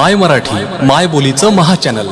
माय मराठी माय बोलीचं महाचॅनल